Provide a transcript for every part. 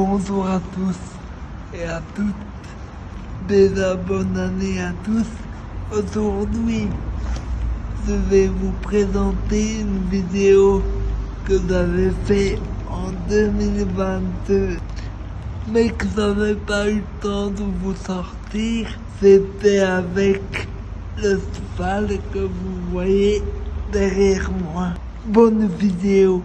Bonjour à tous et à toutes. Déjà bonne année à tous. Aujourd'hui, je vais vous présenter une vidéo que j'avais fait en 2022 mais que j'avais pas eu le temps de vous sortir. C'était avec le cheval que vous voyez derrière moi. Bonne vidéo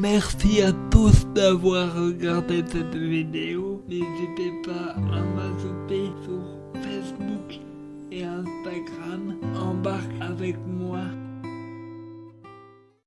Merci à tous d'avoir regardé cette vidéo. N'hésitez pas à m'ajouter sur Facebook et Instagram. Embarque avec moi